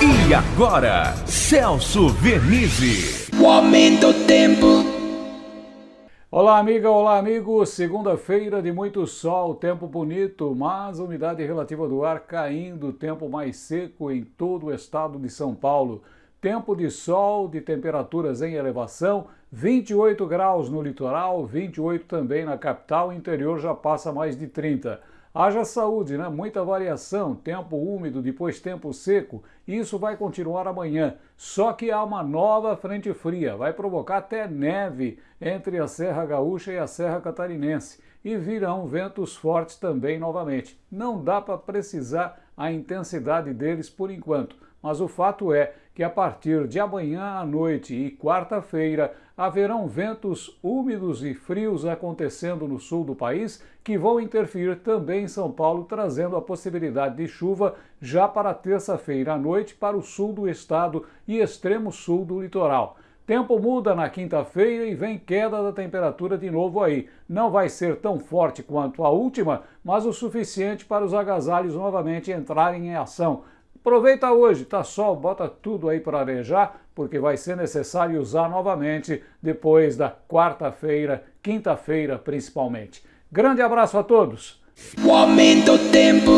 E agora, Celso Vernizzi. O aumento do tempo. Olá, amiga, olá, amigo. Segunda-feira de muito sol, tempo bonito, mas umidade relativa do ar caindo, tempo mais seco em todo o estado de São Paulo. Tempo de sol, de temperaturas em elevação, 28 graus no litoral, 28 também na capital, interior já passa mais de 30. Haja saúde, né? Muita variação, tempo úmido, depois tempo seco. Isso vai continuar amanhã. Só que há uma nova frente fria, vai provocar até neve entre a Serra Gaúcha e a Serra Catarinense. E virão ventos fortes também novamente. Não dá para precisar a intensidade deles por enquanto mas o fato é que a partir de amanhã à noite e quarta-feira haverão ventos úmidos e frios acontecendo no sul do país que vão interferir também em São Paulo, trazendo a possibilidade de chuva já para terça-feira à noite para o sul do estado e extremo sul do litoral. Tempo muda na quinta-feira e vem queda da temperatura de novo aí. Não vai ser tão forte quanto a última, mas o suficiente para os agasalhos novamente entrarem em ação. Aproveita hoje, tá sol, bota tudo aí para arejar, porque vai ser necessário usar novamente depois da quarta-feira, quinta-feira principalmente. Grande abraço a todos! O aumento do tempo.